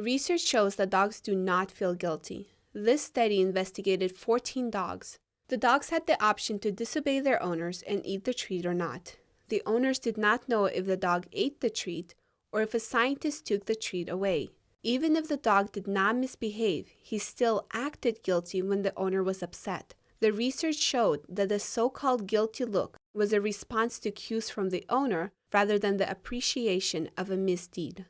Research shows that dogs do not feel guilty. This study investigated 14 dogs. The dogs had the option to disobey their owners and eat the treat or not. The owners did not know if the dog ate the treat or if a scientist took the treat away. Even if the dog did not misbehave, he still acted guilty when the owner was upset. The research showed that the so-called guilty look was a response to cues from the owner rather than the appreciation of a misdeed.